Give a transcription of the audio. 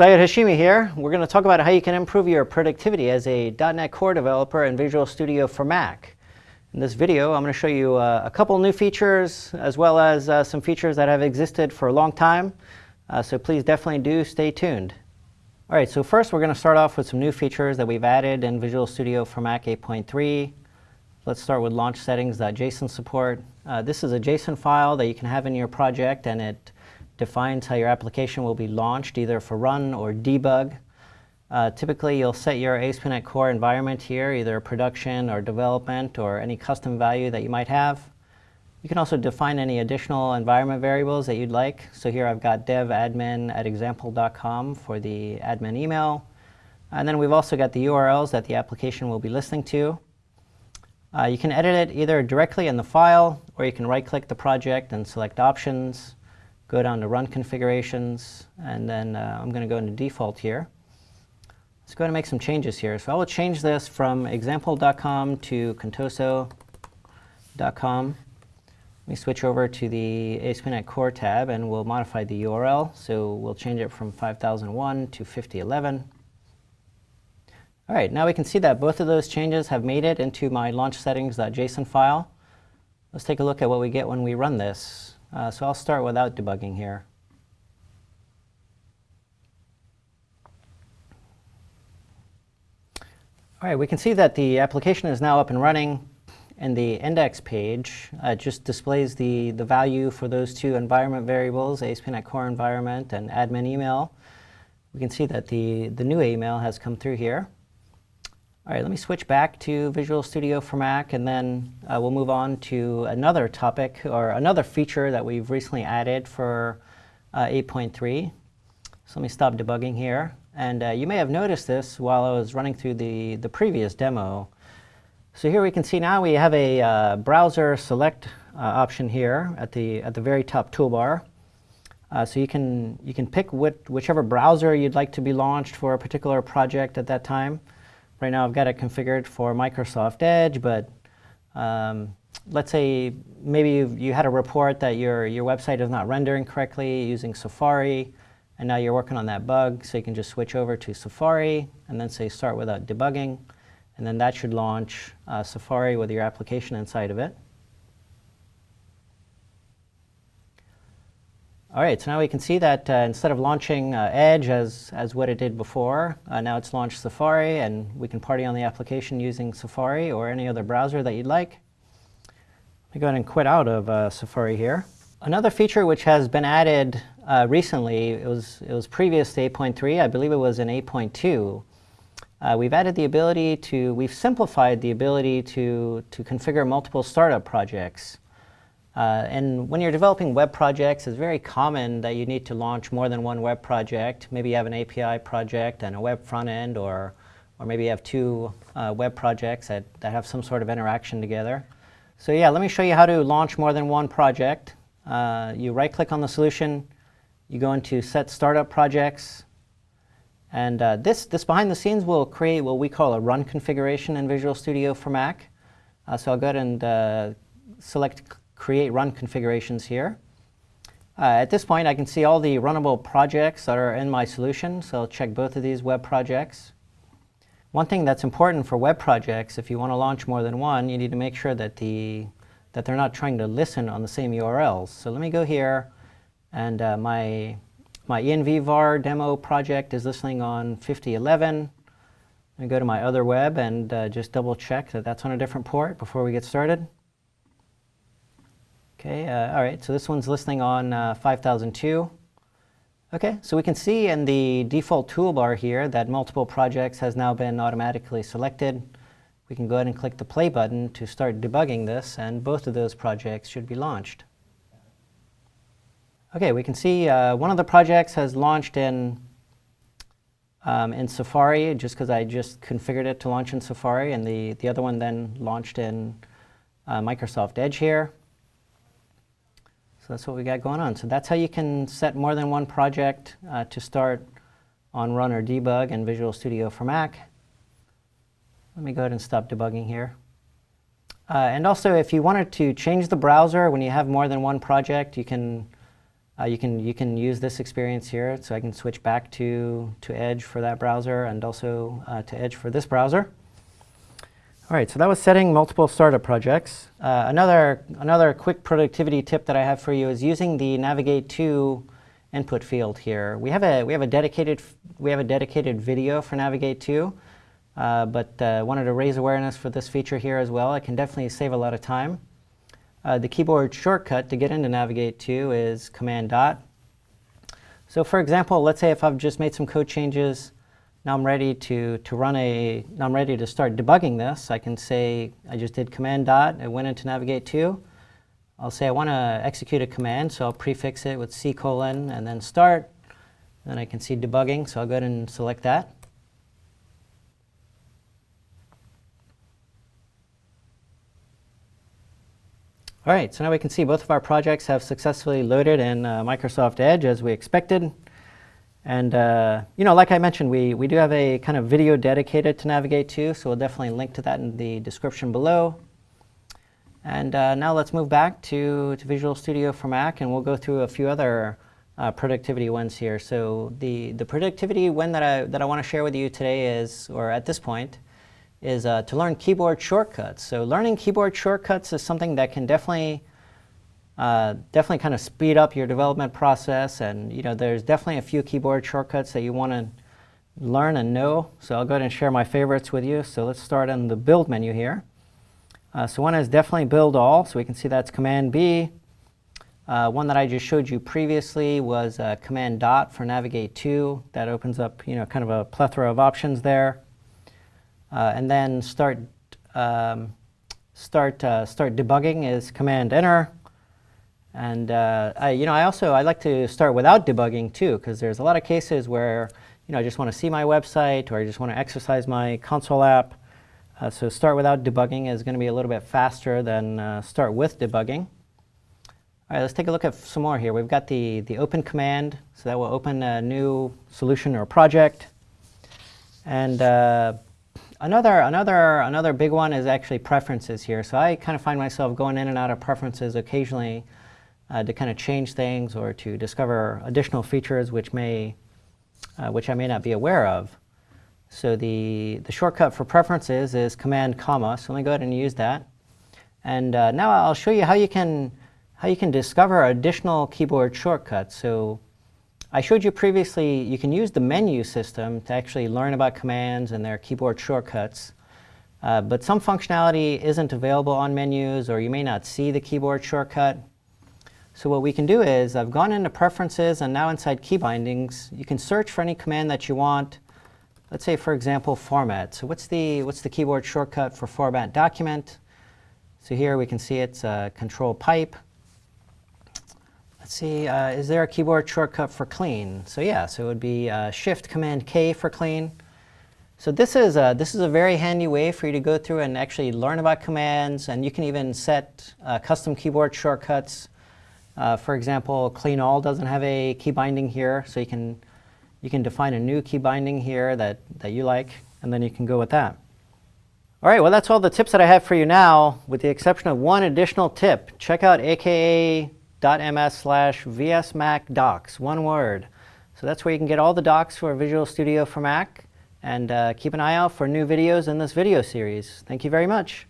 Sayed Hashimi here. We're going to talk about how you can improve your productivity as a .NET Core developer in Visual Studio for Mac. In this video, I'm going to show you uh, a couple new features as well as uh, some features that have existed for a long time. Uh, so please definitely do stay tuned. All right, so first we're going to start off with some new features that we've added in Visual Studio for Mac 8.3. Let's start with launch settings.json support. Uh, this is a JSON file that you can have in your project and it defines how your application will be launched either for run or debug. Uh, typically you'll set your ASP.NET Core environment here, either production or development or any custom value that you might have. You can also define any additional environment variables that you'd like. So here I've got dev admin at example.com for the admin email. And then we've also got the URLs that the application will be listening to. Uh, you can edit it either directly in the file, or you can right-click the project and select Options, go down to Run Configurations, and then uh, I'm going to go into Default here. Let's go ahead and make some changes here. So I will change this from example.com to contoso.com. Let me switch over to the ASP.NET Core tab and we'll modify the URL. So we'll change it from 5001 to 5011. All right, now we can see that both of those changes have made it into my launch settings.json file. Let's take a look at what we get when we run this. Uh, so I'll start without debugging here. All right, we can see that the application is now up and running and the index page uh, just displays the, the value for those two environment variables, ASP.NET Core environment and admin email. We can see that the, the new email has come through here. All right, let me switch back to Visual Studio for Mac, and then uh, we'll move on to another topic or another feature that we've recently added for uh, 8.3. So let me stop debugging here. And uh, you may have noticed this while I was running through the, the previous demo. So here we can see now we have a uh, browser select uh, option here at the, at the very top toolbar. Uh, so you can, you can pick what, whichever browser you'd like to be launched for a particular project at that time. Right now I've got it configured for Microsoft Edge, but um, let's say maybe you had a report that your, your website is not rendering correctly using Safari, and now you're working on that bug, so you can just switch over to Safari and then say start without debugging and then that should launch uh, Safari with your application inside of it. All right, so now we can see that uh, instead of launching uh, Edge as, as what it did before, uh, now it's launched Safari, and we can party on the application using Safari or any other browser that you'd like. Let me go ahead and quit out of uh, Safari here. Another feature which has been added uh, recently, it was, it was previous to 8.3, I believe it was in 8.2, uh, we've added the ability to, we've simplified the ability to, to configure multiple startup projects. Uh, and when you're developing web projects, it's very common that you need to launch more than one web project. Maybe you have an API project and a web front end, or, or maybe you have two uh, web projects that, that have some sort of interaction together. So yeah, let me show you how to launch more than one project. Uh, you right-click on the solution, you go into Set Startup Projects, and uh, this, this behind the scenes will create what we call a run configuration in Visual Studio for Mac. Uh, so I'll go ahead and uh, select Create Run Configurations here. Uh, at this point, I can see all the runnable projects that are in my solution, so I'll check both of these web projects. One thing that's important for web projects, if you want to launch more than one, you need to make sure that, the, that they're not trying to listen on the same URLs. So let me go here, and uh, my my envvar demo project is listening on 5011. I go to my other web and uh, just double check that that's on a different port before we get started. Okay, uh, all right, so this one's listening on uh, 5002. Okay, so we can see in the default toolbar here that multiple projects has now been automatically selected. We can go ahead and click the play button to start debugging this, and both of those projects should be launched. Okay, we can see uh, one of the projects has launched in, um, in Safari, just because I just configured it to launch in Safari, and the, the other one then launched in uh, Microsoft Edge here. That's what we got going on. So that's how you can set more than one project uh, to start on Run or Debug in Visual Studio for Mac. Let me go ahead and stop debugging here. Uh, and also, if you wanted to change the browser when you have more than one project, you can Uh, you, can, you can use this experience here, so I can switch back to, to Edge for that browser and also uh, to Edge for this browser. All right, so that was setting multiple startup projects. Uh, another, another quick productivity tip that I have for you is using the Navigate to input field here. We have a, we have a, dedicated, we have a dedicated video for Navigate to, uh, but uh, wanted to raise awareness for this feature here as well. It can definitely save a lot of time. Uh, the keyboard shortcut to get into Navigate to is Command Dot. So for example, let's say if I've just made some code changes, now I'm ready to, to run a, now I'm ready to start debugging this. I can say I just did Command Dot, I went into Navigate to. I'll say I want to execute a command, so I'll prefix it with C colon and then start. Then I can see debugging, so I'll go ahead and select that. All right, so now we can see both of our projects have successfully loaded in uh, Microsoft Edge as we expected. And uh, you know, like I mentioned, we, we do have a kind of video dedicated to Navigate to, so we'll definitely link to that in the description below. And uh, now let's move back to, to Visual Studio for Mac, and we'll go through a few other uh, productivity ones here. So the, the productivity one that I, that I want to share with you today is, or at this point, is uh, to learn keyboard shortcuts. So learning keyboard shortcuts is something that can definitely uh, definitely kind of speed up your development process. And you know, there's definitely a few keyboard shortcuts that you want to learn and know. So I'll go ahead and share my favorites with you. So let's start in the build menu here. Uh, so one is definitely build all. So we can see that's Command B. Uh, one that I just showed you previously was uh, Command Dot for Navigate to. That opens up, you know, kind of a plethora of options there. Uh, and then start um, start uh, start debugging is Command Enter. And uh, I, you know, I also I like to start without debugging too, because there's a lot of cases where you know I just want to see my website or I just want to exercise my console app. Uh, so start without debugging is going to be a little bit faster than uh, start with debugging. All right, let's take a look at some more here. We've got the, the open command, so that will open a new solution or project. And uh, Another, another, another big one is actually preferences here. So I kind of find myself going in and out of preferences occasionally uh, to kind of change things or to discover additional features which may, uh, which I may not be aware of. So the, the shortcut for preferences is Command comma. So let me go ahead and use that. And uh, now I'll show you how you can how you can discover additional keyboard shortcuts. So I showed you previously you can use the menu system to actually learn about commands and their keyboard shortcuts. Uh, but some functionality isn't available on menus or you may not see the keyboard shortcut. So what we can do is I've gone into preferences and now inside key bindings you can search for any command that you want. Let's say for example format. So what's the, what's the keyboard shortcut for format document? So here we can see it's uh, control pipe. Let's see, uh, is there a keyboard shortcut for clean? So yeah, so it would be uh, Shift Command K for clean. So this is, a, this is a very handy way for you to go through and actually learn about commands, and you can even set uh, custom keyboard shortcuts. Uh, for example, clean all doesn't have a key binding here, so you can, you can define a new key binding here that, that you like, and then you can go with that. All right, well that's all the tips that I have for you now, with the exception of one additional tip. Check out aka ms slash vsmac docs, one word. So that's where you can get all the docs for Visual Studio for Mac and uh, keep an eye out for new videos in this video series. Thank you very much.